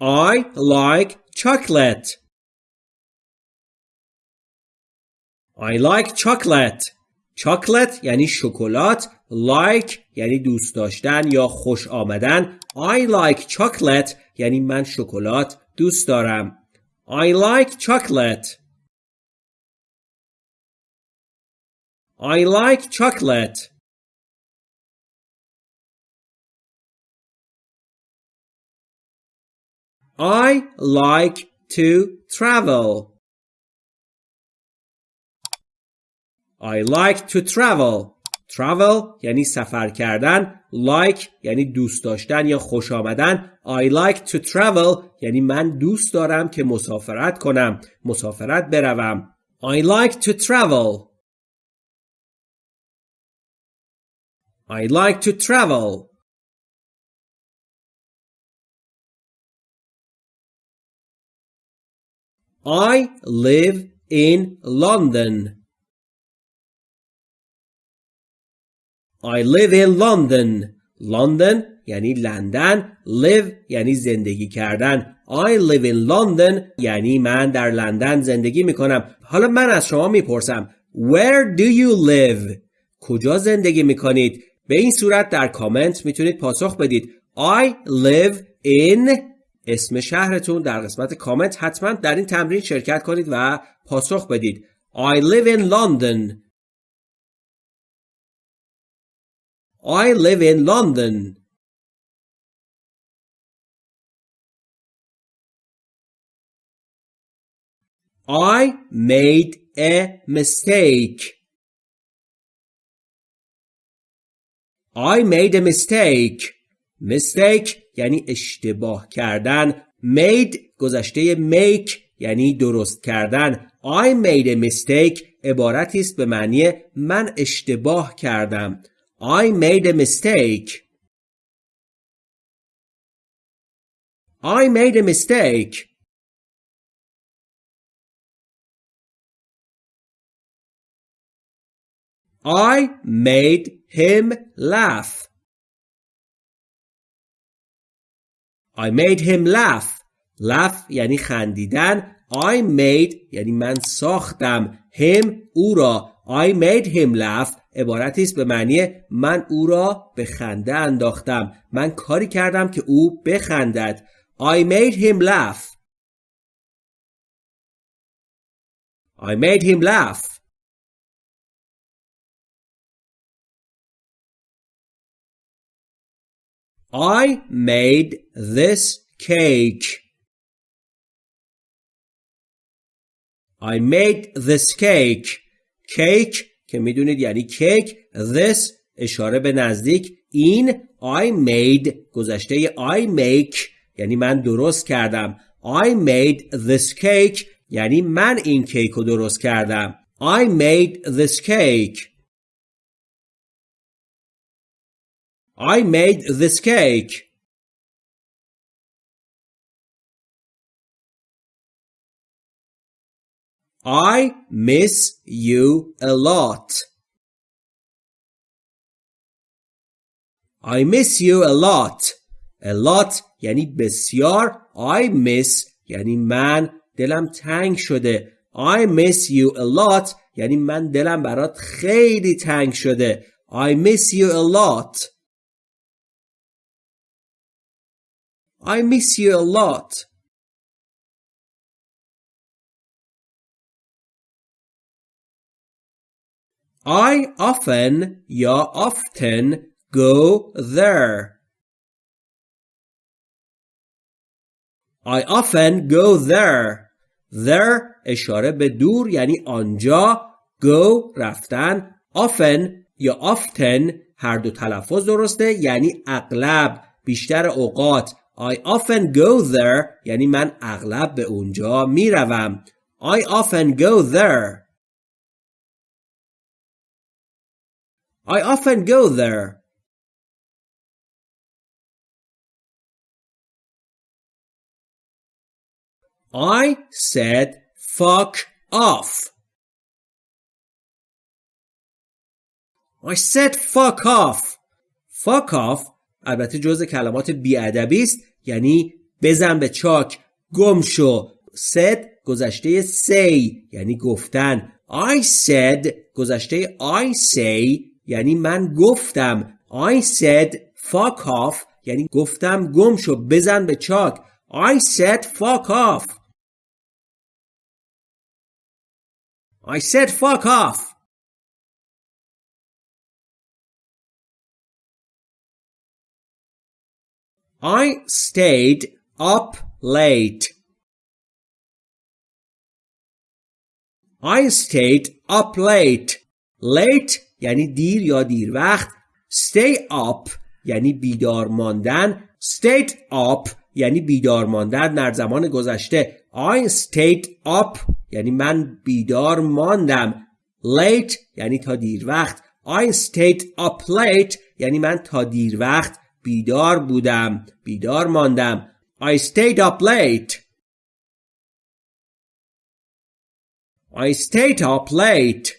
I like chocolate. I like chocolate. chocolate یعنی شکلات like یعنی دوست داشتن یا خوش آمدن I like chocolate یعنی من شکلات دوست دارم I like chocolate I like chocolate I like to travel I like to travel. Travel یعنی سفر کردن. Like یعنی دوست داشتن یا خوش آمدن. I like to travel یعنی من دوست دارم که مسافرت کنم. مسافرت بروم. I like to travel. I like to travel. I live in London. I live in London. London یعنی لندن. Live یعنی زندگی کردن. I live in London یعنی من در لندن زندگی می کنم. حالا من از شما می‌پرسم Where do you live? کجا زندگی می کنید؟ به این صورت در کامنت می‌تونید پاسخ بدید. I live in اسم شهرتون در قسمت کامنت حتما در این تمرین شرکت کنید و پاسخ بدید. I live in London. I live in London. I made a mistake. I made a mistake. Mistake یعنی اشتباه کردن. Made گذشته make یعنی درست کردن. I made a mistake عبارتی است به معنی من اشتباه کردم. I made a mistake. I made a mistake. I made him laugh. I made him laugh. laugh یعنی خندیدن. I made یعنی من ساختم. him او را. I made him laugh عبارتی است به معنی من او را به خنده انداختم من کاری کردم که او بخندد I made him laugh I made him laugh I made this cake. I made this cake. Cake که می‌دونید یعنی کیک this اشاره به نزدیک. این I made گذشته I make یعنی من درست کردم. I made this cake یعنی من این کیک رو درست کردم. I made this cake. I made this cake I miss you a lot. I miss you a lot. A lot یعنی بسیار. I miss یعنی من دلم تنگ شده. I miss you a lot یعنی من دلم برات خیلی تنگ شده. I miss you a lot. I miss you a lot. I often یا often go there. I often go there. There اشاره به دور یعنی آنجا go رفتن often یا often هر دو تلفظ درسته یعنی اغلب بیشتر اوقات I often go there یعنی من اغلب به اونجا میروم I often go there I often go there. I said fuck off. I said fuck off. Fuck off البته جز کلمات بیادبی است. یعنی بزن به چاک گم شو. Said گذشته say یعنی گفتن. I said گذشته I say یعنی من گفتم. I said fuck off یعنی گفتم گم شو بزن به چاک. I said fuck off. I said fuck off. I stayed up late. I stayed up late. Late یعنی دیر یا دیر وقت. Stay up یعنی بیدار ماندن. Stayed up یعنی بیدار ماندن در زمان گذشته. I stayed up یعنی من بیدار ماندم. Late یعنی تا دیر وقت. I stayed up late یعنی من تا دیر وقت. بیدار بودم بیدار ماندم I stayed up late I stayed up late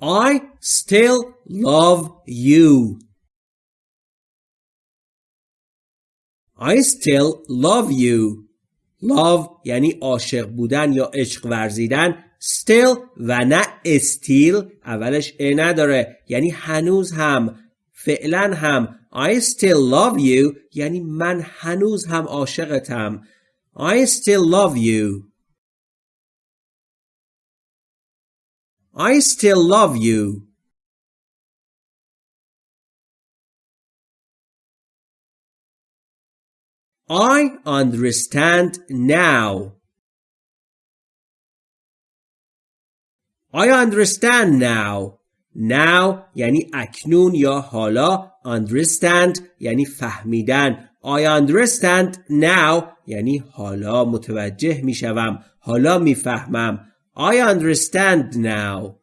I still love you. I still love you. Love یعنی عاشق بودن یا عشق ورزیدن still و نه still اولش ا نداره یعنی هنوز هم فعلا هم I still love you یعنی من هنوز هم عاشقتم I still love you I still love you. I understand now. I understand now. Now یعنی اکنون یا حالا understand یعنی فهمیدن I understand now یعنی حالا متوجه می شوم حالا می فهمم I understand now.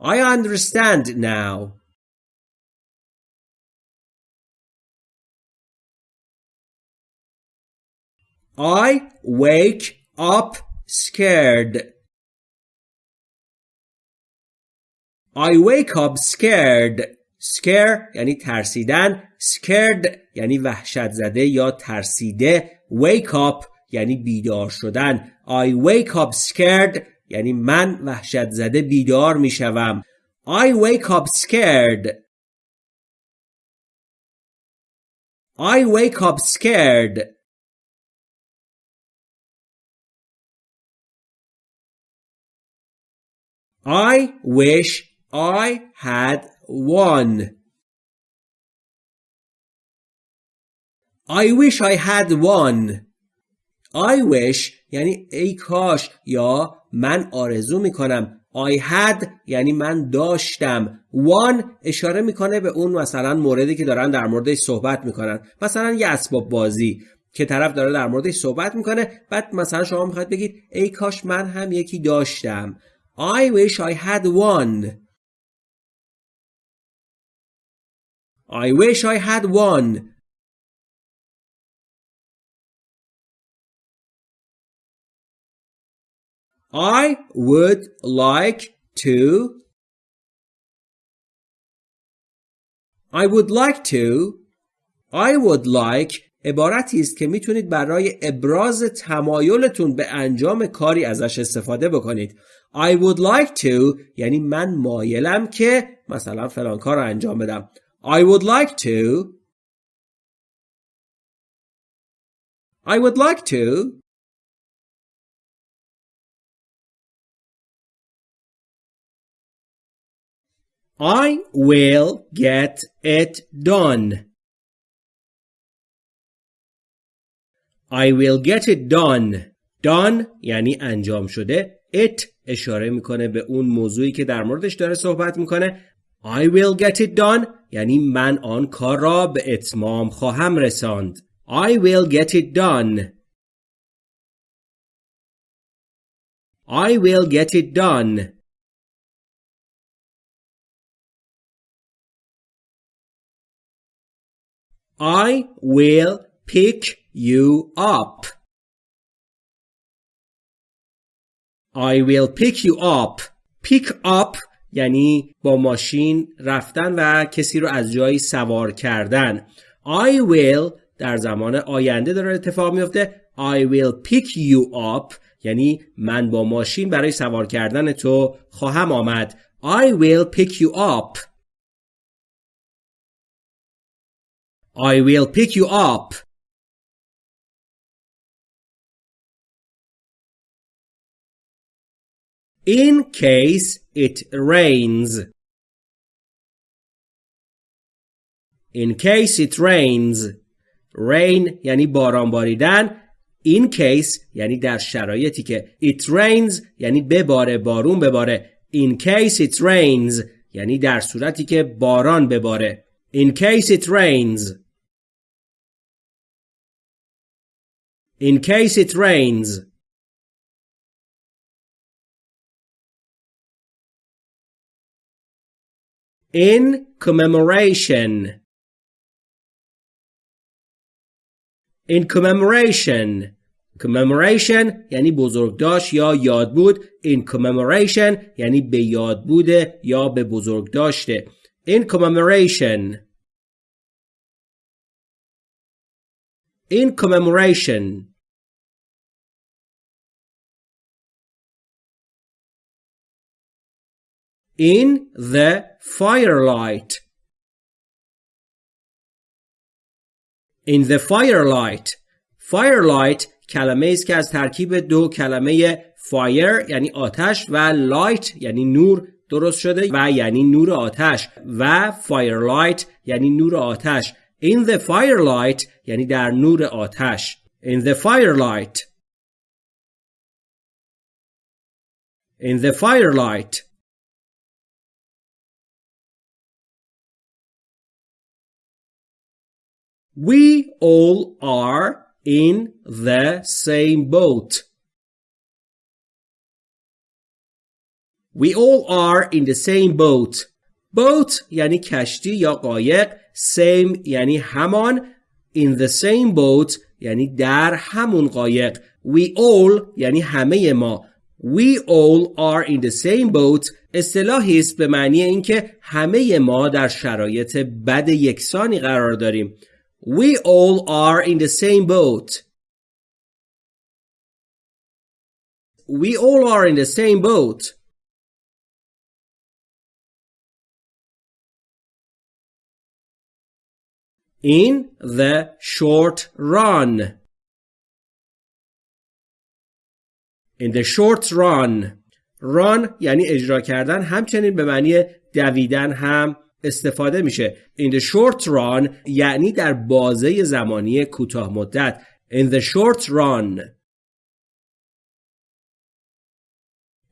I understand now. I wake up scared. I wake up scared. Scare یعنی ترسیدن. Scared یعنی وحشت زده یا ترسیده. Wake up یعنی بیدار شدن I wake up scared یعنی من وحشت زده بیدار می شوم I wake up scared I wake up scared I wish I had one. I wish I had one. I wish یعنی ای کاش یا من آرزو می‌کنم. I had یعنی من داشتم. One اشاره می‌کنه به اون مثلا موردی که دارن در موردش صحبت می‌کنن. مثلا یه اسباب بازی که طرف داره در موردش صحبت می‌کنه. بعد مثلا شما می‌خواید بگید ای کاش من هم یکی داشتم. I wish I had one. I wish I had one. I would like to. I would like to. I would like عبارتی است که می‌تونید برای ابراز تمایلتون به انجام کاری ازش استفاده بکنید. I would like to یعنی من مایلم که مثلا فلان کار رو انجام بدم. I would like to. I would like to. I will get it done. I will get it done. done یعنی انجام شده. It اشاره می‌کنه به اون موضوعی که در موردش داره صحبت می‌کنه. I will get it done یعنی من آن کار را به اتمام خواهم رساند. I will get it done. I will get it done. I will pick you up. I will pick you up. Pick up یعنی با ماشین رفتن و کسی رو از جایی سوار کردن. I will در زمان آینده داره اتفاق میفته. I will pick you up. یعنی من با ماشین برای سوار کردن تو خواهم آمد. I will pick you up. I will pick you up. In case it rains. In case it rains. Rain یعنی باران باریدن. In case یعنی در شرایطی که it rains یعنی بباره بارون بباره. In case it rains یعنی در صورتی که باران بباره. In case it rains. In case it rains. In commemoration in commemoration commemoration یعنی بزرگداشت یا یاد بود in commemoration یعنی به یاد بوده یا به بزرگ داشته in commemoration in commemoration in the firelight in the firelight firelight کلمه است که از ترکیب دو کلمه fire یعنی آتش و light یعنی نور درست شده و یعنی نور آتش و firelight یعنی نور آتش in the firelight یعنی در نور آتش in the firelight in the firelight We all are in the same boat. We all are in the same boat. Boat یعنی کشتی یا قایق. Same یعنی همان. In the same boat یعنی در همون قایق. We all یعنی همه ما. We all are in the same boat اصطلاحی است به معنی اینکه همه ما در شرایط بد یکسانی قرار داریم. We all are in the same boat. We all are in the same boat. In the short run. In the short run. run یعنی اجرا کردن همچنین به معنی دویدن هم استفاده میشه in the short run یعنی در بازه زمانی کوتاه مدت in the short run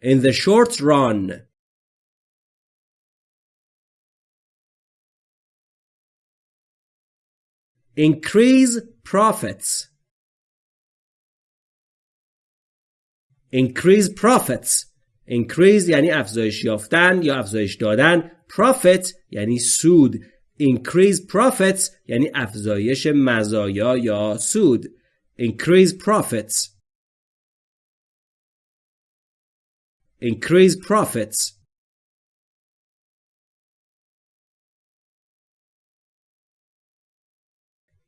in the short run increase profits increase profits increase یعنی افزایش یافتن یا افزایش دادن profit یعنی سود increase profits یعنی افزایش مزایا یا سود increase profits increase profits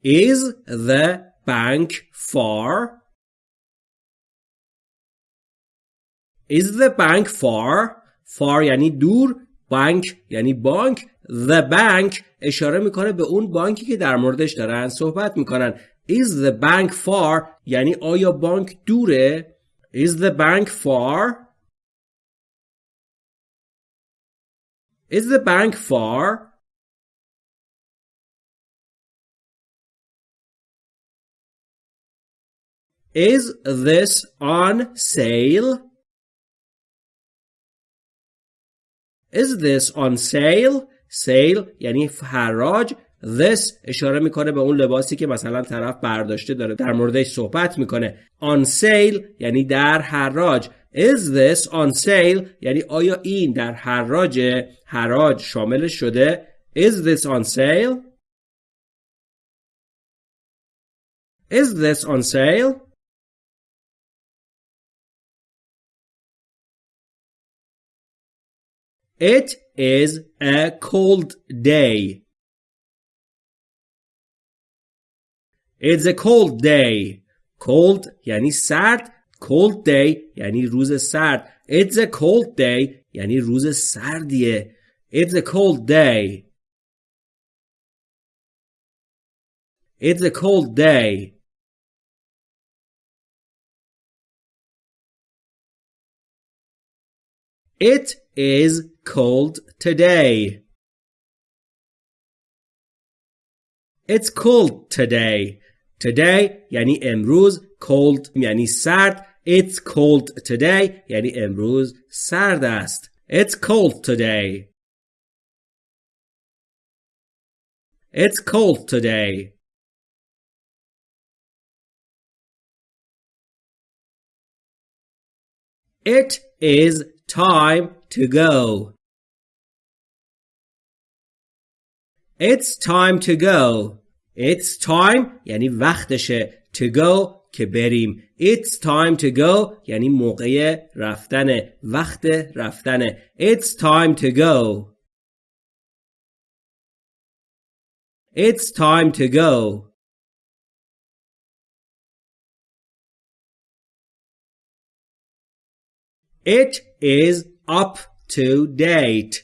Is the bank far? Is the bank far? Far یعنی دور. بانک یعنی بانک. The bank اشاره می‌کنه به اون بانکی که در موردش دارن صحبت می‌کنن. Is the bank far? یعنی آیا بانک دوره؟ Is the bank far? Is the bank far? Is this on sale? Is this on sale? sale یعنی حراج. This اشاره می‌کنه به اون لباسی که مثلا طرف برداشته داره در موردش صحبت می‌کنه. On sale یعنی در حراج. Is this on sale یعنی آیا این در حراج؟ حراج شامل شده. Is this on sale? Is this on sale? It is a cold day. It's a cold day. Cold یعنی سرد. Cold day یعنی روز سرد. It's a cold day یعنی روز سردیه. It's a cold day. It's a cold day. It is cold today. It's cold today. Today یعنی امروز cold یعنی سرد It's cold today یعنی امروز سرد است It's cold today. It's cold today. It is time to go. It's time to go. It's time یعنی وقتشه. To go که بریم. It's time to go یعنی موقع رفتنه. وقت رفتنه. It's time to go. It's time to go. It is up to date.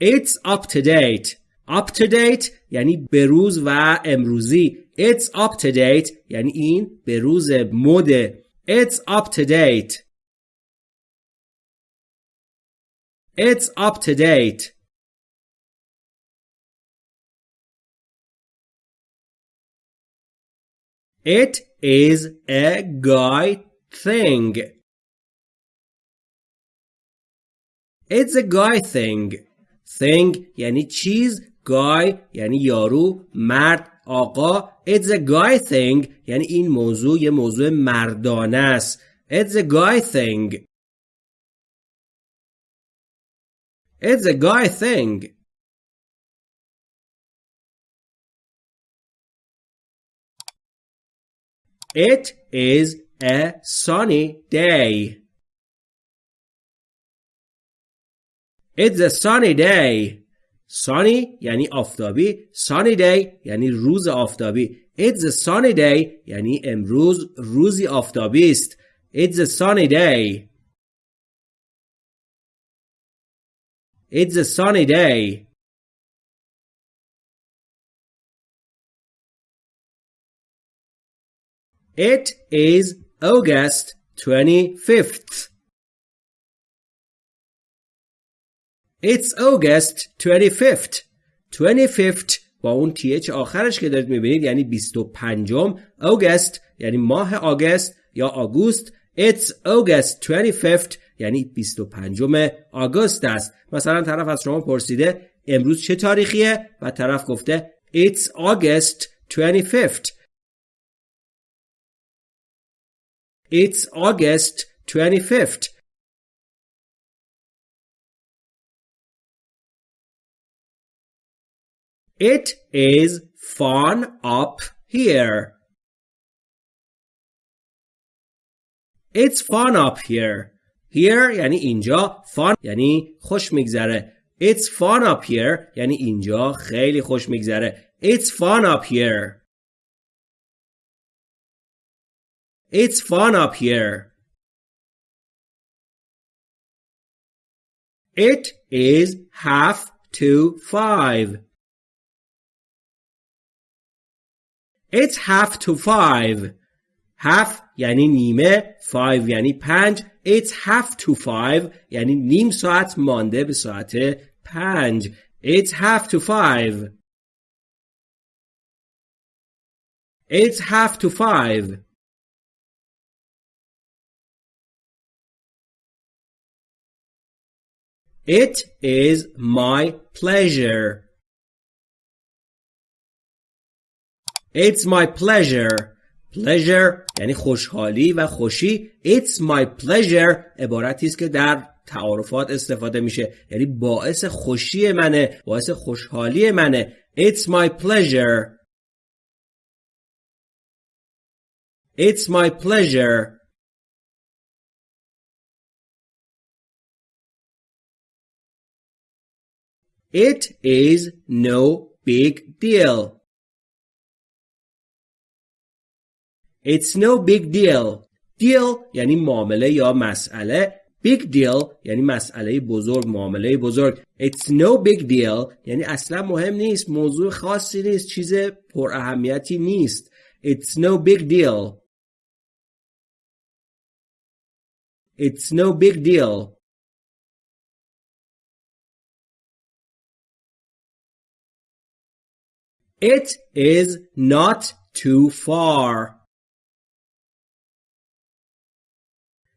It's up to date. Up to date یعنی بروز و امروزی. It's up to date یعنی این بروز مده. It's up to date. It's up to date. It is a guy Thing. It's a guy thing. Thing یعنی چیز guy یعنی یارو مرد آقا It's a guy thing یعنی این موضوع یه موضوع مردانه است It's a guy thing It's a guy thing It is a sunny day. It's a sunny day. Sunny یعنی آفتابی. Sunny day یعنی روز آفتابی. It's a sunny day یعنی امروز روزی آفتابی است. It's a sunny day. It's a sunny day. It is August 25th. It's August 25th. 25th با اون th آخرش که دارید می‌بینید یعنی 25 August یعنی ماه آگست یا آگوست It's August 25th یعنی 25 آگوست است مثلا طرف از شما پرسیده امروز چه تاریخیه و طرف گفته It's August 25th It's August 25th. It is fun up here. It's fun up here. Here یعنی اینجا fun یعنی خوش میگذره. It's fun up here یعنی اینجا خیلی خوش میگذره. It's fun up here. It's fun up here. It is half to five. It's half to five. Half یعنی نیمه five یعنی پنج It's half to five یعنی نیم ساعت مانده به ساعت پنج It's half to five. It's half to five. It is my pleasure. It's my pleasure. Pleasure یعنی خوشحالی و خوشی. It's my pleasure عبارتی است که در تعارفات استفاده میشه. یعنی باعث خوشی منه. باعث خوشحالی منه. It's my pleasure. It's my pleasure. It is no big deal. It's no big deal. Deal یعنی معامله یا مسئله. Big deal یعنی مسئله بزرگ معامله بزرگ. It's no big deal یعنی اصلا مهم نیست. موضوع خاصی نیست. چیز پر اهمیتی نیست. It's no big deal. It's no big deal. It is not too far.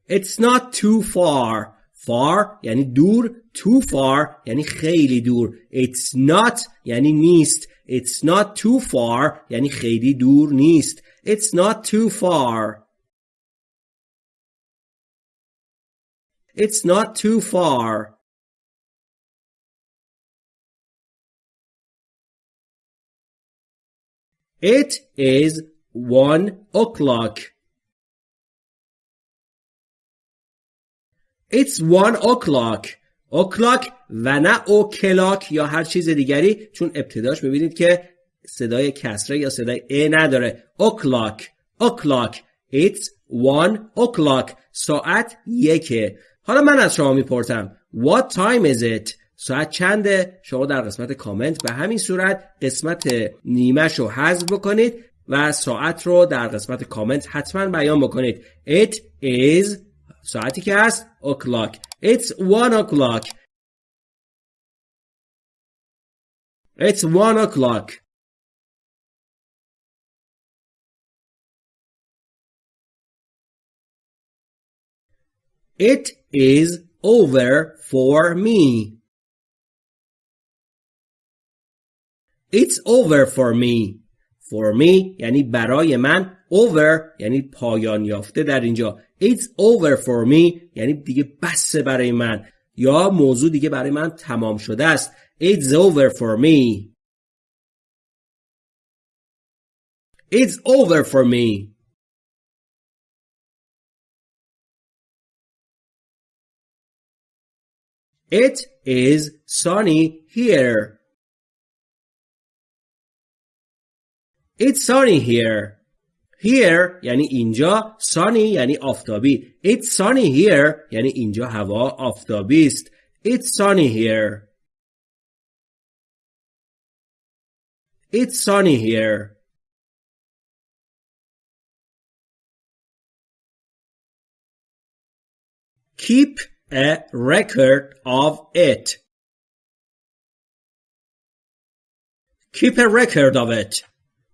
It's not too far. Far یعنی دور. Too far یعنی خیلی دور. It's not یعنی نیست. It's not too far یعنی خیلی دور نیست. It's not too far. It's not too far. It is one o'clock. It's one o'clock. o'clock و نه کلاک یا هر چیز دیگری چون ابتداش ببینید که صدای کسره یا صدای ا نداره o'clock o'clock It's one o'clock ساعت یکه حالا من از شما می‌پرسم What time is it? ساعت چنده؟ شما در قسمت کامنت به همین صورت قسمت نیمش رو حذف بکنید و ساعت رو در قسمت کامنت حتما بیان بکنید It is ساعتی که هست o'clock It's one o'clock It's one o'clock It is over for me. It's over for me. For me یعنی برای من over یعنی پایان یافته در اینجا. It's over for me یعنی دیگه بسه برای من. یا موضوع دیگه برای من تمام شده است. It's over for me. It's over for me. It is sunny here. It's sunny here. Here یعنی اینجا sunny یعنی آفتابی. It's sunny here یعنی اینجا هوا آفتابی است. It's sunny here. It's sunny here. Keep a record of it. Keep a record of it.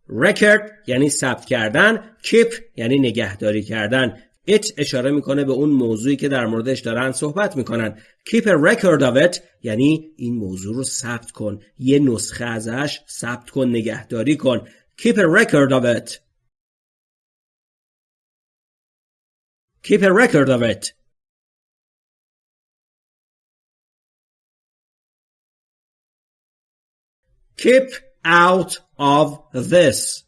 Record یعنی ثبت کردن keep یعنی نگهداری کردن. It اشاره می‌کنه به اون موضوعی که در موردش دارن صحبت می‌کنن. Keep a record of it یعنی این موضوع رو ثبت کن. یه نسخه ازش ثبت کن نگهداری کن. Keep a record of it. Keep a record of it. Keep out of this.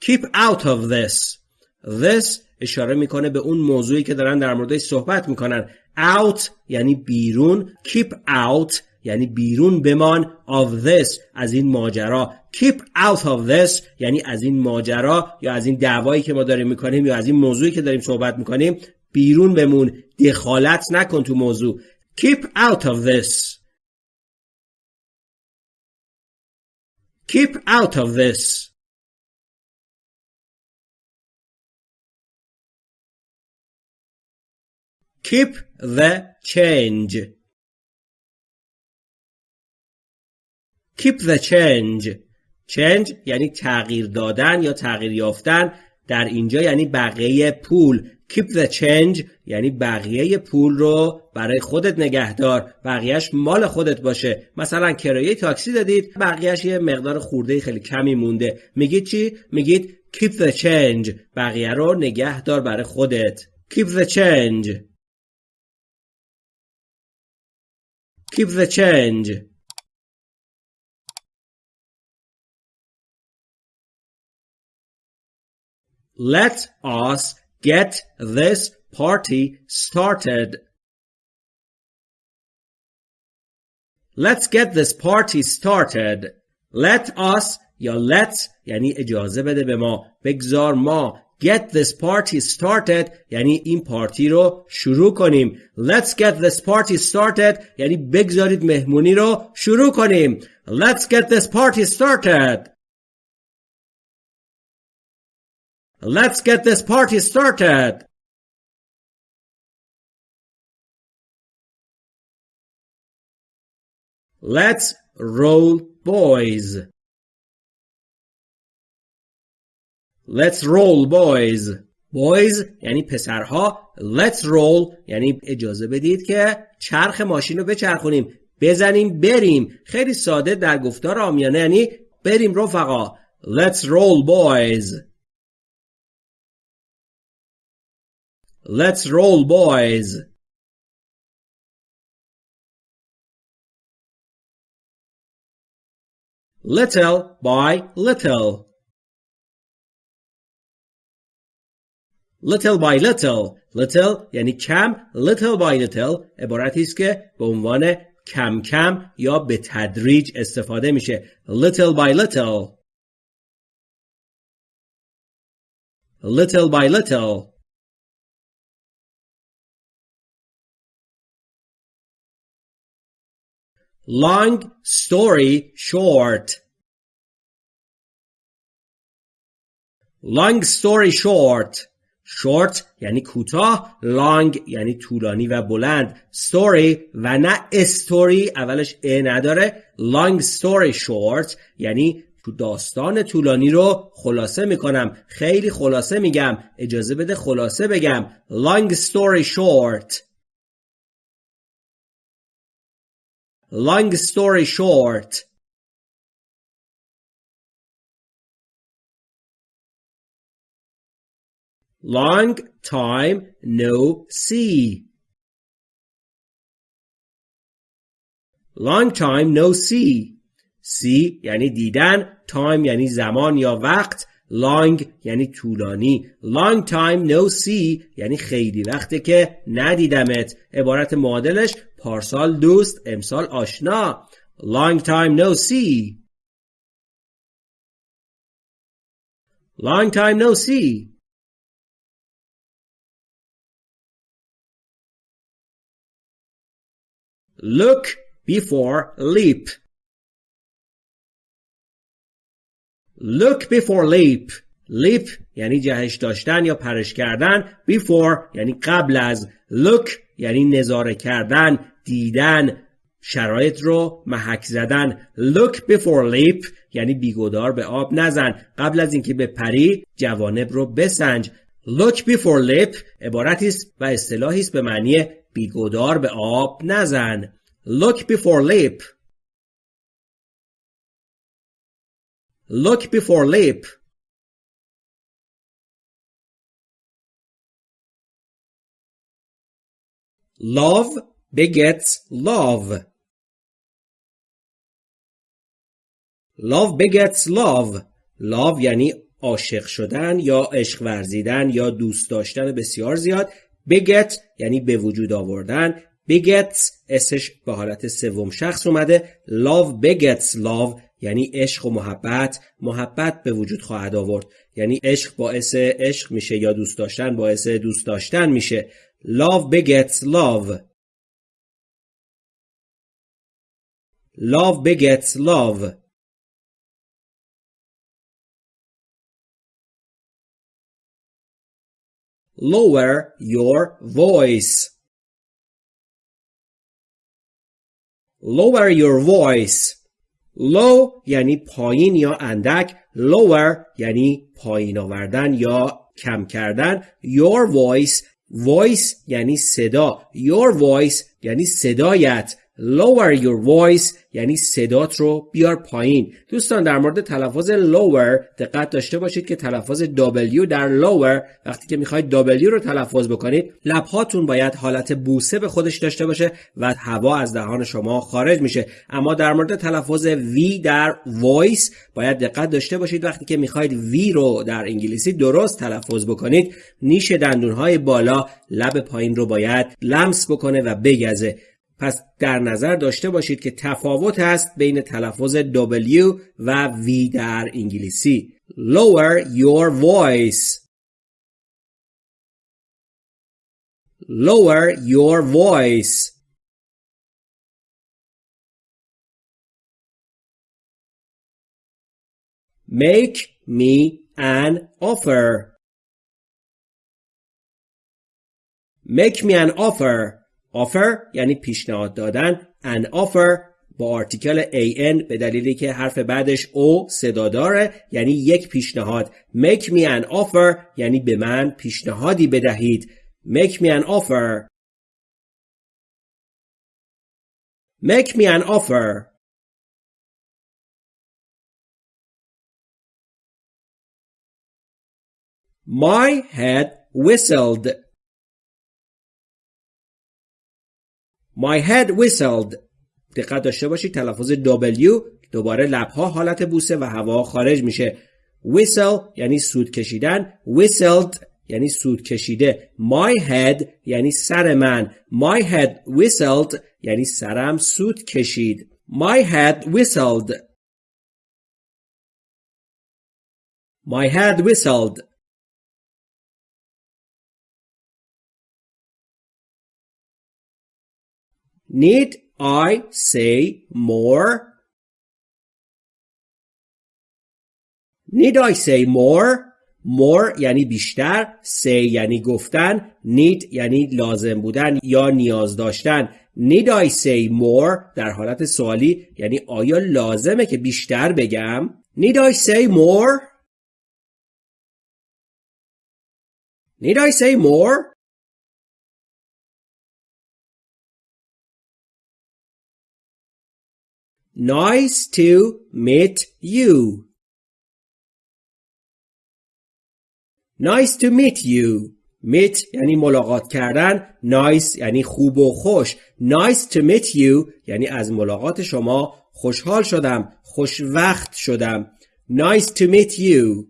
Keep out of this. This اشاره می‌کنه به اون موضوعی که دارن در موردش صحبت می‌کنن. Out یعنی بیرون. Keep out یعنی بیرون بمان of this از این ماجرا. Keep out of this یعنی از این ماجرا یا از این دعوایی که ما داریم می‌کنیم یا از این موضوعی که داریم صحبت می‌کنیم بیرون بمون. دخالت نکن تو موضوع. Keep out of this. Keep out of this. Keep the change. Keep the change. change یعنی تغییر دادن یا تغییر یافتن در اینجا یعنی بقیه پول. Keep the change یعنی بقیه پول رو برای خودت نگهدار بقیهش مال خودت باشه. مثلا کرایه تاکسی دادید بقیهش یه مقدار خورده خیلی کمی مونده. میگید چی؟ میگید keep the change بقیه رو نگهدار برای خودت. Keep the change. Keep the change. Let us get this party started Let's get this party started. Let us یا let یعنی اجازه بده به ما بگذار ما get this party started یعنی این پارتی رو شروع کنیم let's get this party started یعنی بگذارید مهمونی رو شروع کنیم let's get this party started let's get this party started. Let's roll boys. Let's roll boys. Boys یعنی پسرها. Let's roll یعنی اجازه بدید که چرخ ماشین رو بچرخونیم. بزنیم بریم. خیلی ساده در گفتار آمیانه یعنی بریم رفقا. Let's roll boys. Let's roll boys Little by little little by little little یعنی کم little by little عبارتی است که به عنوان کم کم یا به تدریج استفاده میشه little by little little by little long story short. Long story short. Short یعنی کوتاه. Long یعنی طولانی و بلند. Story و نه story. اولش ا نداره. Long story short یعنی تو داستان طولانی رو خلاصه می‌کنم. خیلی خلاصه میگم. اجازه بده خلاصه بگم. Long story short. Long story short Long time no see. Long time no see. See یعنی دیدن. Time یعنی زمان یا وقت. Long یعنی طولانی. Long time no see یعنی خیلی وقته که ندیدمت. عبارت معادلش پارسال دوست امسال آشنا. Long time no see. Long time no see. Look before leap. Look before leap. leap یعنی جهش داشتن یا پرش کردن. Before یعنی قبل از. Look یعنی نظاره کردن، دیدن، شرایط رو محک زدن. Look before leap یعنی بیگدار به آب نزن. قبل از اینکه به پری جوانب رو بسنج. Look before leap عبارتی است و اصطلاحی است به معنی بیگدار به آب نزن Look before leap Look before leap Love begets love. Love begets love. Love یعنی عاشق شدن یا عشق ورزیدن یا دوست داشتن بسیار زیاد. Beget یعنی به وجود آوردن. Begets اسش به حالت سوم شخص اومده. Love begets love یعنی عشق و محبت. محبت به وجود خواهد آورد. یعنی عشق باعث عشق میشه یا دوست داشتن باعث دوست داشتن میشه. love begets love love begets love lower your voice. Lower your voice. Low یعنی پایین یا اندک. Lower یعنی پایین آوردن یا کم کردن. Your voice. Voice یعنی صدا. Your voice یعنی صدایت. Lower your voice یعنی صدات رو بیار پایین. دوستان در مورد تلفظ lower دقت داشته باشید که تلفظ W در lower وقتی که می‌خواید W رو تلفظ بکنید لبهاتون باید حالت بوسه به خودش داشته باشه و هوا از دهان شما خارج میشه. اما در مورد تلفظ V در voice باید دقت داشته باشید. وقتی که می‌خواید V رو در انگلیسی درست تلفظ بکنید نیش دندونهای بالا لب پایین رو باید لمس بکنه و بگزه. پس در نظر داشته باشید که تفاوت است بین تلفظ W و V در انگلیسی. Lower your voice. Lower your voice. Make me an offer. Make me an offer. Offer یعنی پیشنهاد دادن an offer با آرتیکل an به دلیلی که حرف بعدش او صدا داره یعنی یک پیشنهاد. Make me an offer یعنی به من پیشنهادی بدهید. Make me an offer. Make me an offer. My head whistled. My head whistled. دقت داشته باشید تلفظ W دوباره لبها حالت بوسه و هوا خارج میشه. Whistle یعنی سود کشیدن. Whistled یعنی سود کشیده. My head یعنی سر من. My head whistled یعنی سرم سود کشید. My head whistled. My head whistled. Need I say more? Need I say more? more یعنی بیشتر say یعنی گفتن need یعنی لازم بودن یا نیاز داشتن. Need I say more در حالت سوالی یعنی آیا لازمه که بیشتر بگم؟ Need I say more? Need I say more? Nice to meet you. Nice to meet you. meet یعنی ملاقات کردن nice یعنی خوب و خوش nice to meet you یعنی از ملاقات شما خوشحال شدم خوش وقت شدم nice to meet you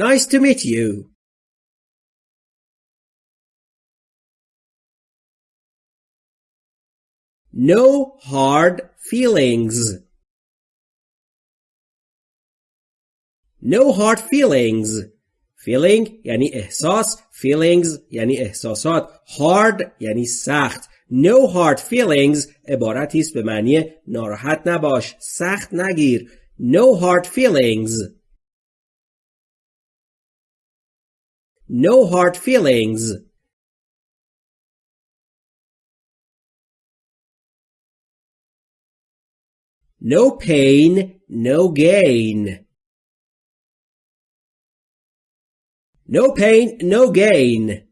nice to meet you No hard feelings. No hard feelings. Feeling یعنی احساس. Feelings یعنی احساسات. Hard یعنی سخت. No hard feelings عبارتی است به معنی ناراحت نباش. سخت نگیر. No hard feelings. No hard feelings. No pain, no gain. No pain, no gain.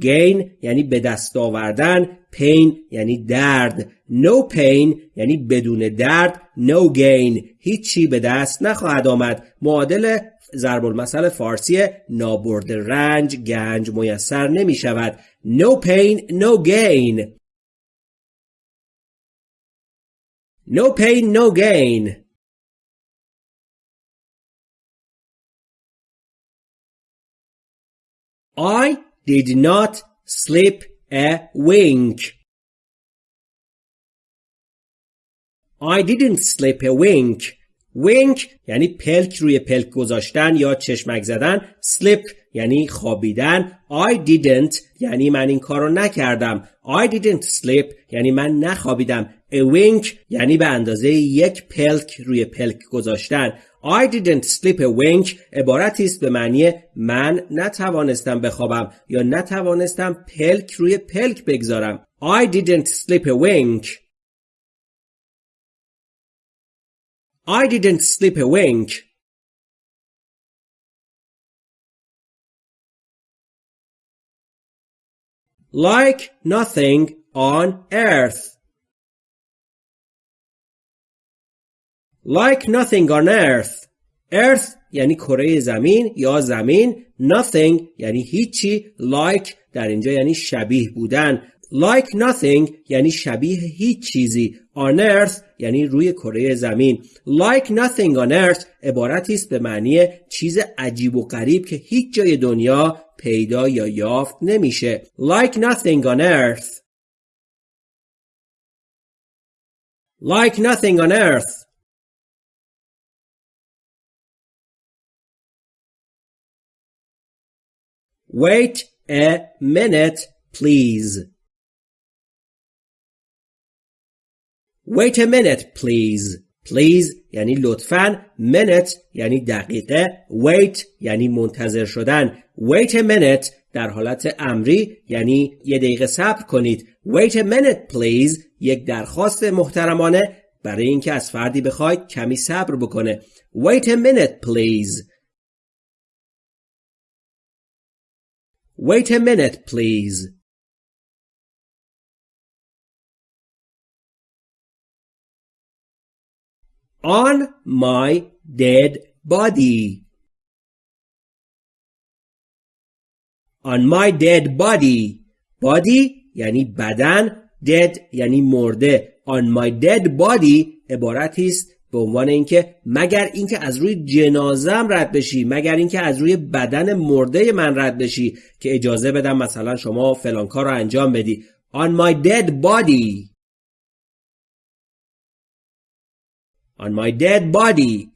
gain یعنی به دست آوردن pain یعنی درد. No pain یعنی بدون درد no gain. هیچی به دست نخواهد آمد. معادل ضرب المثل فارسی نابرد رنج گنج میسر نمی شود no pain no gain. No pain, no gain. I did not sleep a wink. I didn't sleep a wink. wink یعنی پلک روی پلک گذاشتن یا چشمک زدن sleep یعنی خوابیدن I didn't یعنی من این کارو نکردم I didn't sleep یعنی من نخوابیدم wink یعنی به اندازه یک پلک روی پلک گذاشتن. I didn't sleep a wink. عبارتی است به معنی من نتوانستم بخوابم یا نتوانستم پلک روی پلک بگذارم. I didn't sleep a wink. I didn't sleep a wink. Like nothing on earth. Like nothing on earth. Earth یعنی کره زمین یا زمین. Nothing یعنی هیچی. Like در اینجا یعنی شبیه بودن. Like nothing یعنی شبیه هیچ چیزی. On earth یعنی روی کره زمین. Like nothing on earth عبارتی است به معنی چیز عجیب و غریب که هیچ جای دنیا پیدا یا یافت نمیشه. Like nothing on earth. Like nothing on earth. Wait a minute, please. Wait a minute, please. Please یعنی لطفاً minute یعنی دقیقه. Wait یعنی منتظر شدن. Wait a minute در حالت امری یعنی یه دقیقه صبر کنید. Wait a minute please. یک درخواست محترمانه برای اینکه از فردی بخواید کمی صبر بکنه. Wait a minute please. wait a minute please on my dead body. On my dead body. Body یعنی بدن dead یعنی مرده on my dead body عبارتی است به عنوان اینکه مگر اینکه از روی جنازم رد بشی مگر اینکه از روی بدن مرده من رد بشی که اجازه بدم مثلا شما فلان کار رو انجام بدی on my dead body on my dead body.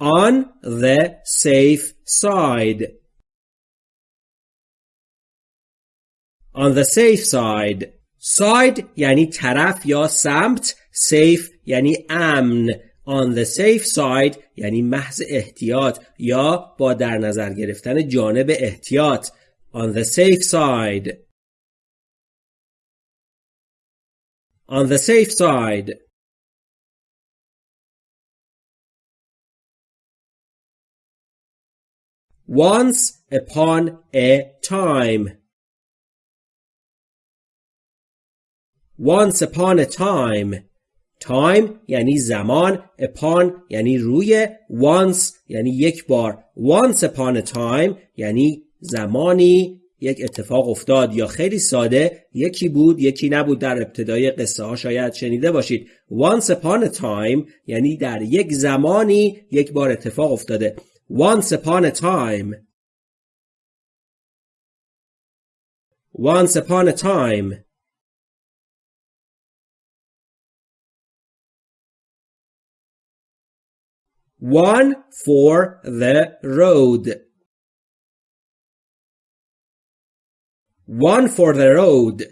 On the safe side. On the safe side. Side یعنی طرف یا سمت. Safe یعنی امن. On the safe side یعنی محض احتیاط یا با در نظر گرفتن جانب احتیاط. On the safe side. on the safe side. Once upon a time. Once upon a time. Time یعنی زمان upon یعنی روی once یعنی یک بار. Once upon a time یعنی زمانی یک اتفاق افتاد یا خیلی ساده یکی بود یکی نبود در ابتدای قصه ها شاید شنیده باشید. Once upon a time یعنی در یک زمانی یک بار اتفاق افتاده. Once upon a time. Once upon a time. One for the road. One for the road.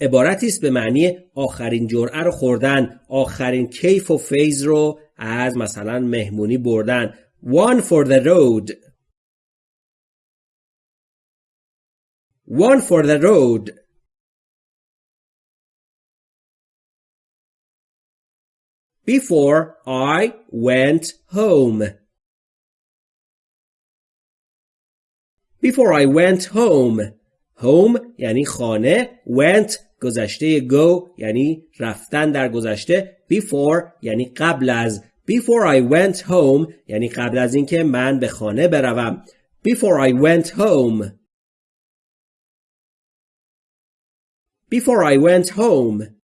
عبارتی است به معنی آخرین جرعه رو خوردن آخرین کیف و فیض رو از مثلا مهمونی بردن. One for the road. One for the road. Before I went home Before I went home home یعنی خانه went گذشته go یعنی رفتن در گذشته before یعنی قبل از before I went home یعنی قبل از اینکه من به خانه بروم before I went home before I went home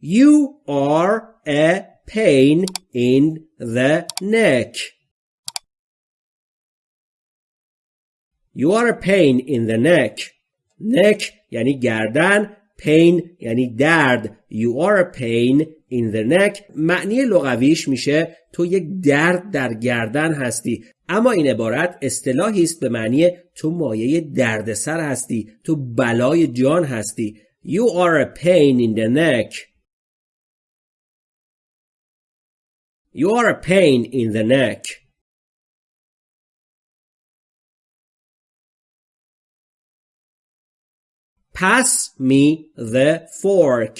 You are a pain in the neck. You are a pain in the neck. neck یعنی گردن pain یعنی درد you are a pain in the neck. معنی لغویش میشه تو یک درد در گردن هستی اما این عبارت اصطلاحی است به معنی تو مایه دردسر هستی تو بلای جان هستی you are a pain in the neck. You are a pain in the neck. Pass me the fork.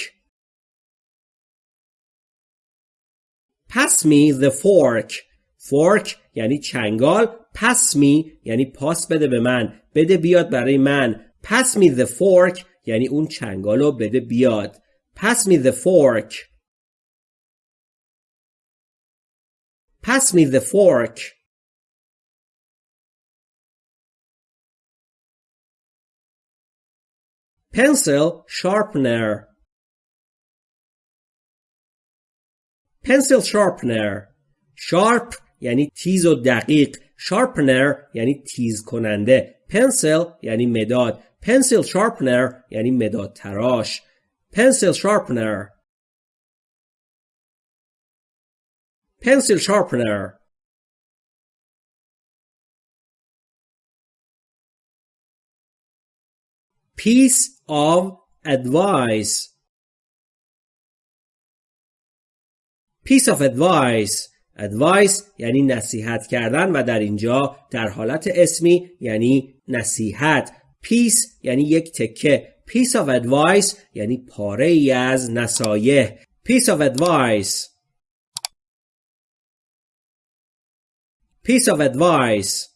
Pass me the fork. Fork یعنی چنگال. Pass me یعنی پاس بده به من. بده بیاد برای من. Pass me the fork یعنی اون چنگالو بده بیاد. Pass me the fork. Pass me the fork. Pencil sharpener. Pencil sharpener. Sharp یعنی تیز و دقیق. Sharpener یعنی تیز کننده. Pencil یعنی مداد. Pencil sharpener یعنی مداد تراش. Pencil sharpener. Pencil sharpener. Piece of advice. Piece of advice advice یعنی نصیحت کردن و در اینجا در حالت اسمی یعنی نصیحت piece یعنی یک تکه piece of advice یعنی پاره ای از نصایح piece of advice piece of advice.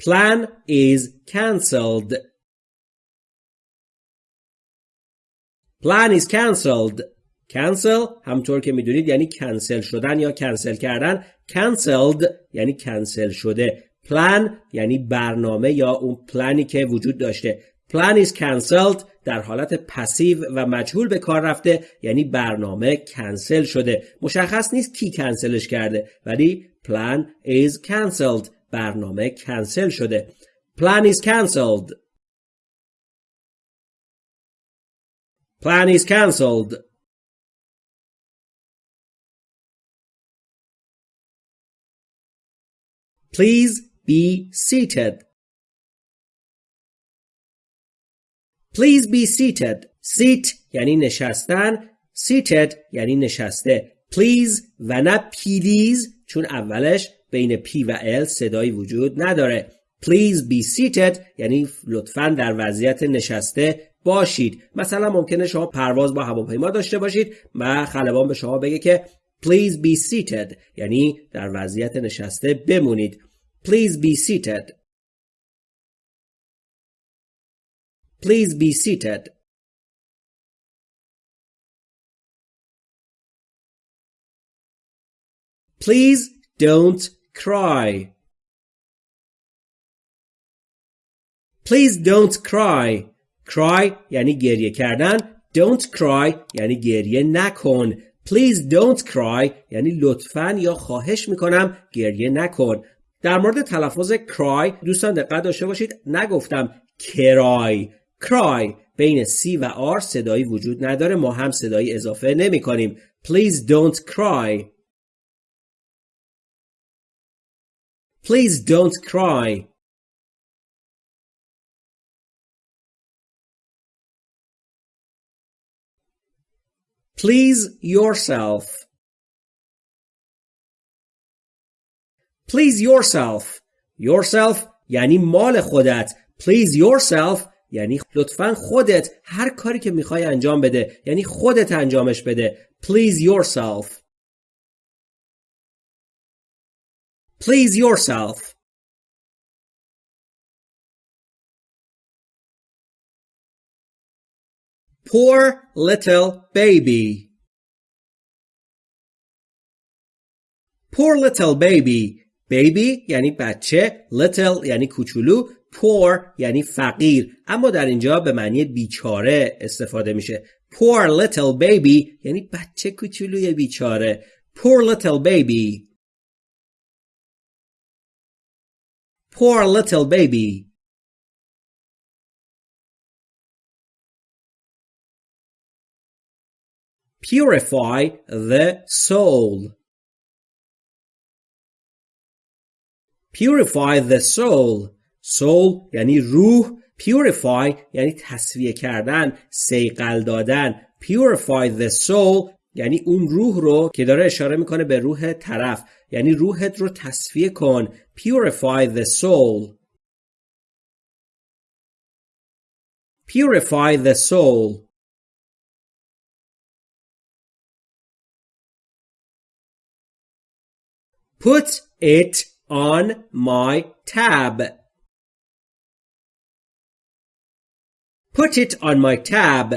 Plan is cancelled. Plan is cancelled. Cancel همطور که می‌دونید یعنی کنسل شدن یا کنسل کردن. Cancelled یعنی کنسل شده. Plan یعنی برنامه یا اون پلانی که وجود داشته. Plan is cancelled. در حالت پسیو و مجهول به کار رفته. یعنی برنامه کنسل شده. مشخص نیست کی کنسلش کرده ولی plan is cancelled. برنامه کنسل شده. Plan is cancelled. Plan is cancelled. Please be seated. Please be seated. Seat یعنی نشستن. Seated یعنی نشسته. Please و نه please چون اولش بین P و L صدایی وجود نداره. Please be seated یعنی لطفا در وضعیت نشسته باشید مثلا ممکنه شما پرواز با هواپیما داشته باشید و خلبان به شما بگه که please be seated یعنی در وضعیت نشسته بمونید please be seated please be seated. Please don't cry. Please don't cry. Cry یعنی گریه کردن. Don't cry یعنی گریه نکن. Please don't cry یعنی لطفا یا خواهش می‌کنم گریه نکن. در مورد تلفظ cry دوستان دقت داشته باشید. نگفتم کرای cry بین C و R صدایی وجود نداره ما هم صدایی اضافه نمی کنیم please don't cry please don't cry Please yourself. Please yourself. Yourself یعنی مال خودت. Please yourself یعنی لطفا خودت هر کاری که می‌خوای انجام بده یعنی خودت انجامش بده. Please yourself. Please yourself. Poor little baby. Poor little baby. Baby یعنی بچه. Little یعنی کوچولو. Poor یعنی فقیر. اما در اینجا به معنی بیچاره استفاده میشه. Poor little baby یعنی بچه کوچولوی بیچاره. Poor little baby. Poor little baby. Purify the soul. Purify the soul. Soul یعنی روح. Purify یعنی تصفیه کردن. سیقل دادن. Purify the soul یعنی اون روح رو که داره اشاره می‌کنه به روح طرف. یعنی روحت رو تصفیه کن. Purify the soul. Purify the soul. Put it on my tab. Put it on my tab.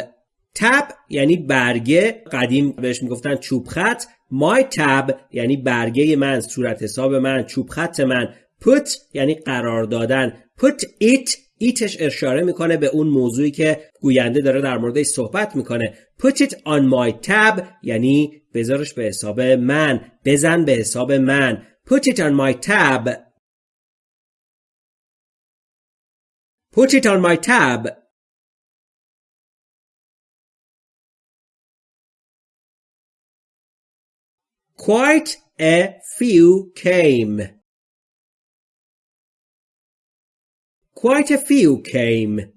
تب یعنی برگه قدیم بهش می‌گفتن چوب خط. My tab یعنی برگه من صورت حساب من چوب خط من. Put یعنی قرار دادن. Put it ایتش اشاره می‌کنه به اون موضوعی که گوینده داره در موردش صحبت می‌کنه. Put it on my tab یعنی بذارش به حساب من. بزن به حساب من. Put it on my tab. Put it on my tab. Quite a few came. Quite a few came.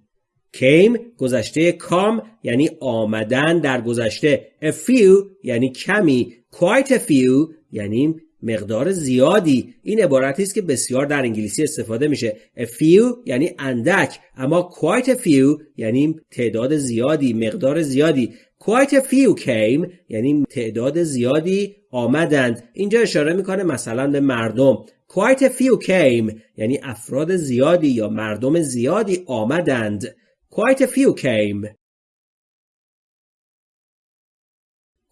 Came گذشته کام یعنی آمدن در گذشته. A few یعنی کمی. Quite a few یعنی مقدار زیادی. این عبارتی است که بسیار در انگلیسی استفاده میشه. A few یعنی اندک. اما quite a few یعنی تعداد زیادی مقدار زیادی. Quite a few came یعنی تعداد زیادی آمدند. اینجا اشاره می‌کنه مثلا به مردم. Quite a few came یعنی افراد زیادی یا مردم زیادی آمدند. Quite a few came.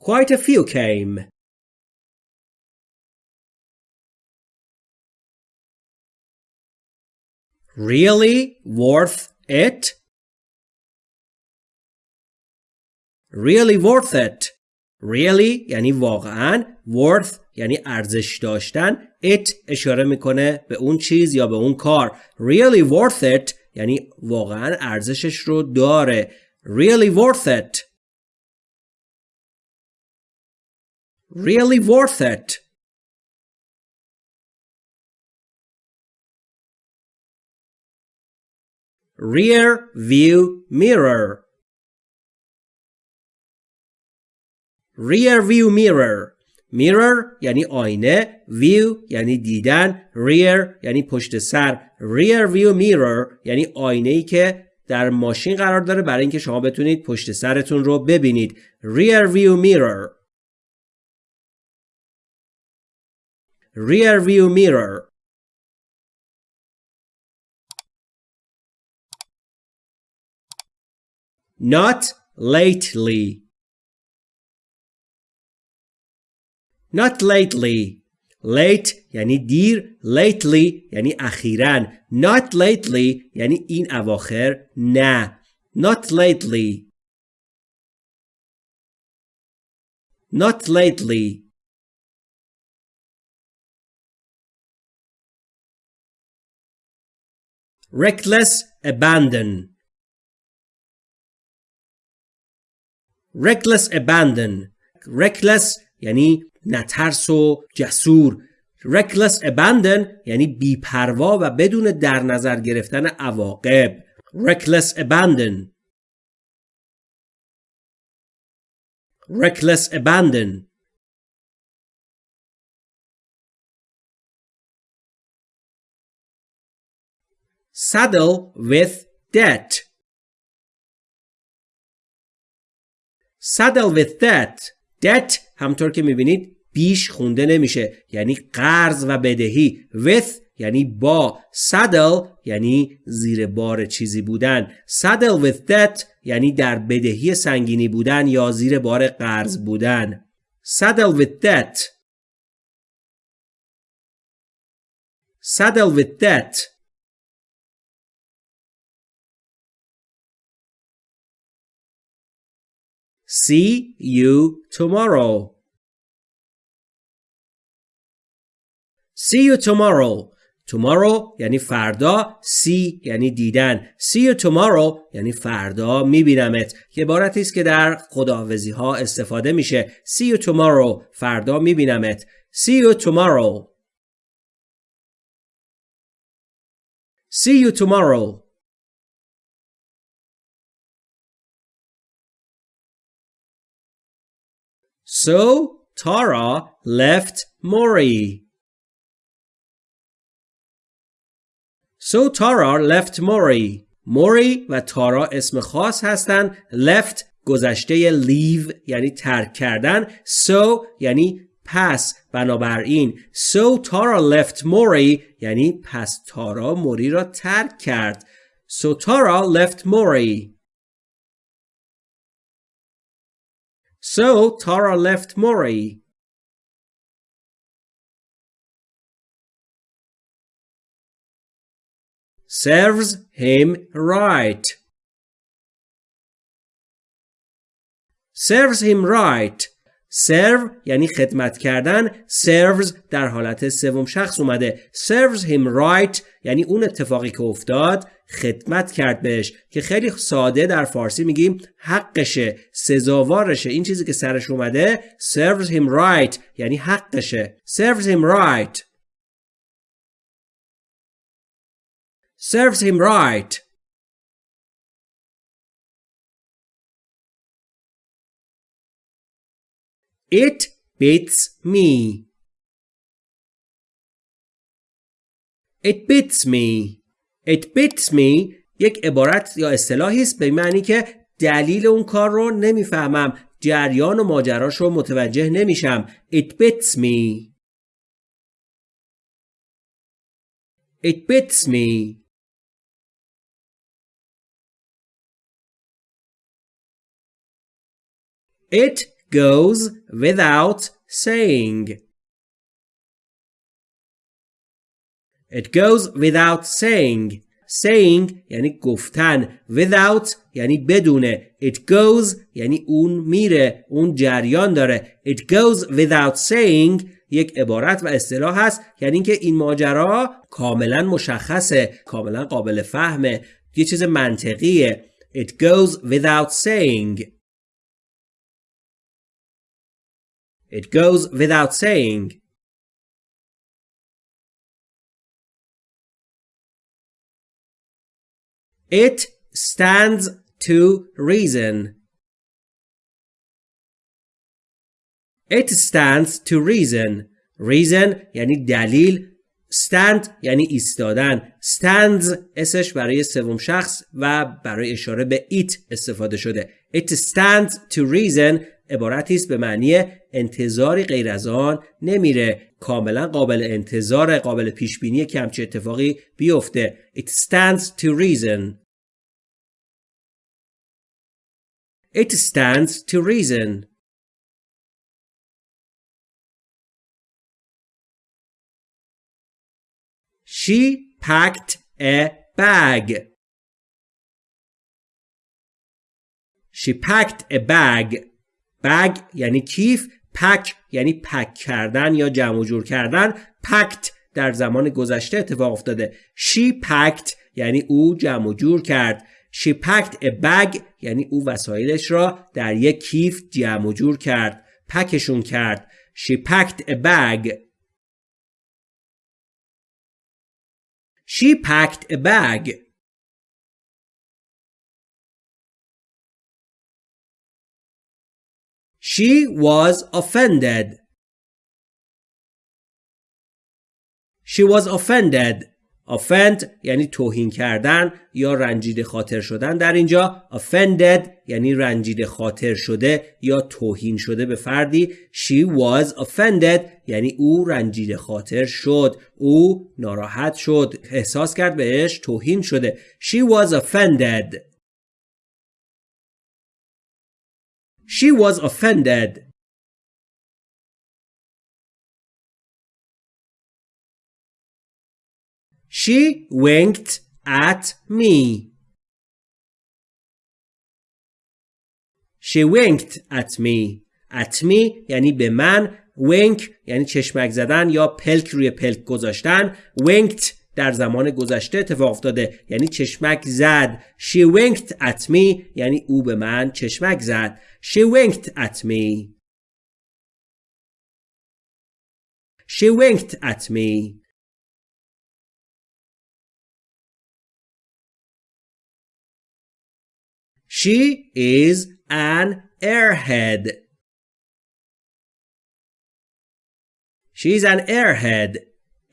Quite a few came. Really worth it? Really worth it really یعنی واقعا worth یعنی ارزش داشتن it اشاره می‌کنه به اون چیز یا به اون کار really worth it یعنی واقعا ارزشش رو داره really worth it really worth it rear view mirror rear view mirror. Mirror یعنی آینه view یعنی دیدن rear یعنی پشت سر. Rear view mirror یعنی آینه ای که در ماشین قرار داره برای اینکه شما بتونید پشت سرتون رو ببینید. Rear view mirror. Rear view mirror. Not lately. not lately late یعنی دیر lately یعنی اخیرا not lately یعنی این اواخر نه not lately not lately reckless abandon reckless abandon reckless یعنی نترس و جسور reckless abandon یعنی بیپروا و بدون در نظر گرفتن عواقب reckless abandon reckless abandon saddle with debt saddle with debt debt همطور که می‌بینید بیش خونده نمیشه. یعنی قرض و بدهی. With یعنی با. Saddle یعنی زیر بار چیزی بودن. Saddle with debt یعنی در بدهی سنگینی بودن یا زیر بار قرض بودن. Saddle with debt. Saddle with debt. See you tomorrow. See you tomorrow. Tomorrow یعنی فردا see یعنی دیدن see you tomorrow یعنی فردا میبینمت که عبارتی است که در خداحافظی ها استفاده میشه see you tomorrow فردا میبینمت see you tomorrow see you tomorrow So Tara left Mori. So Tara left Mori. موری و تارا اسم خاص هستند. left گذشته leave یعنی ترک کردن. So یعنی پس بنابراین So Tara left Mori یعنی پس تارا موری را ترک کرد. So Tara left Mori. So Tara left Mori. Serves him right. Serves him right. serve یعنی خدمت کردن serves در حالت سوم شخص اومده serves him right یعنی اون اتفاقی که افتاد خدمت کرد بهش که خیلی ساده در فارسی میگیم حقشه سزاوارشه این چیزی که سرش اومده serves him right یعنی حقشه serves him right serves him right It beats me. It beats me. It beats me یک عبارت یا اصطلاحی است به معنی که دلیل اون کار رو نمی‌فهمم جریان و ماجراش رو متوجه نمیشم. It beats me. It beats me. It goes without saying. It goes without saying. saying یعنی گفتن. Without یعنی بدونه. It goes یعنی اون میره. اون جریان داره. It goes without saying یک عبارت و اصطلاح هست. یعنی اینکه این ماجرا کاملا مشخصه. کاملا قابل فهمه. یه چیز منطقیه. It goes without saying. It goes without saying. It stands to reason. It stands to reason. Reason یعنی دلیل. Stand یعنی ایستادن. Stands اسش برای سوم شخص و برای اشاره به it استفاده شده. It stands to reason. عبارتی است به معنی انتظاری غیر از آن نمیره. کاملا قابل انتظار قابل پیش بینی که همچه اتفاقی بیفته. It stands to reason. It stands to reason. She packed a bag. She packed a bag. بگ یعنی کیف پک یعنی پک کردن یا جمع جور کردن. پکت در زمان گذشته اتفاق افتاده. She packed یعنی او جمع جور کرد. She packed a bag یعنی او وسایلش را در یک کیف جمع جور کرد پکشون کرد she packed a bag she packed a bag She was offended. She was offended. Offend یعنی توهین کردن یا رنجیده خاطر شدن. در اینجا offended یعنی رنجیده خاطر شده یا توهین شده به فردی. She was offended یعنی او رنجیده خاطر شد. او ناراحت شد. احساس کرد بهش توهین شده. She was offended. She was offended. She winked at me. She winked at me. At me یعنی به من. Wink یعنی چشمک زدن یا پلک روی پلک گذاشتن. Winked در زمان گذشته اتفاق افتاده. یعنی چشمک زد. She winked at me یعنی او به من چشمک زد. She winked at me. She winked at me. She is an airhead. She's an airhead.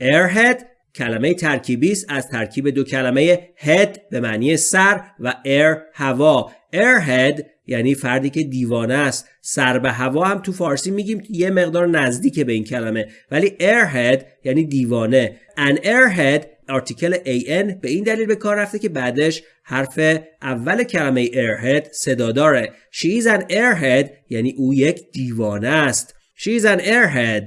Airhead کلمه ترکیبی است از ترکیب دو کلمه head به معنی سر و air هوا. Airhead یعنی فردی که دیوانه است. سر به هوا هم تو فارسی میگیم یه مقدار نزدیک به این کلمه. ولی airhead یعنی دیوانه. An airhead آرتیکل an به این دلیل به کار رفته که بعدش حرف اول کلمه airhead صدا داره she is an airhead یعنی او یک دیوانه است she is an airhead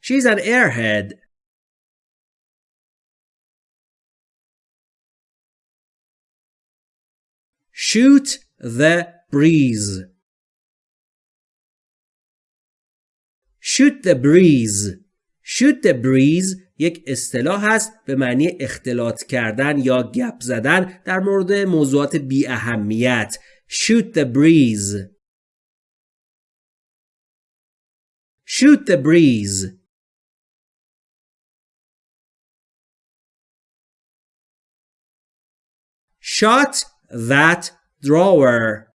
she is an airhead shoot the breeze shoot the breeze shoot the breeze یک اصطلاح است به معنی اختلاط کردن یا گپ زدن در مورد موضوعات بی اهمیت shoot the breeze shoot the breeze shut that drawer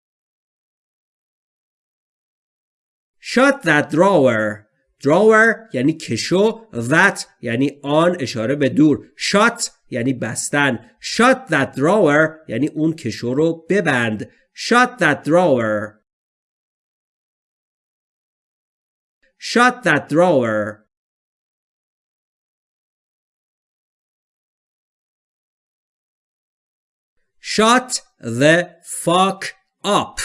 shut that drawer drawer یعنی کشو that یعنی آن اشاره به دور shut یعنی بستن shut that drawer یعنی اون کشو رو ببند shut that drawer shut that drawer shut the fuck up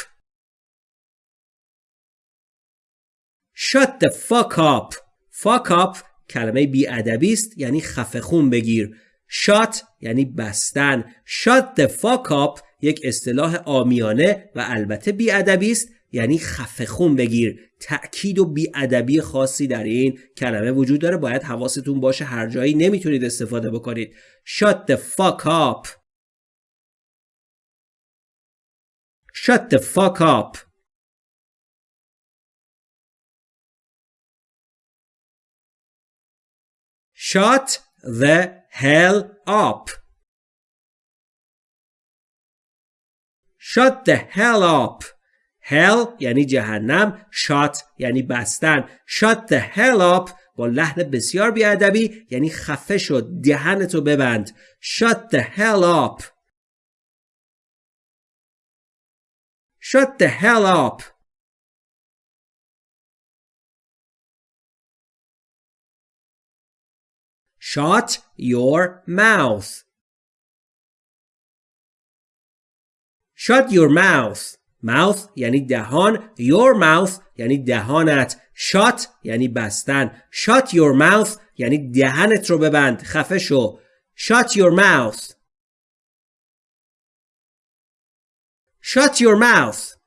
Shut the fuck up. Fuck up کلمه بیادبی است یعنی خفه خون بگیر. Shut یعنی بستن. Shut the fuck up یک اصطلاح آمیانه و البته بیادبی است یعنی خفه خون بگیر. تأکید و بیادبی خاصی در این کلمه وجود داره. باید حواستون باشه هر جایی نمی‌تونید استفاده بکنید. Shut the fuck up. Shut the fuck up. Shut the hell up. Shut the hell up. Hell یعنی جهنم. Shut یعنی بستن. Shut the hell up با لحن بسیار بیادبی یعنی خفه شد. دهنتو ببند. Shut the hell up. Shut the hell up. Shut your mouth. Shut your mouth. Mouth یعنی دهان. Your mouth یعنی دهانت. Shut یعنی بستن. Shut your mouth یعنی دهنت رو ببند. خفه شو. Shut your mouth. Shut your mouth.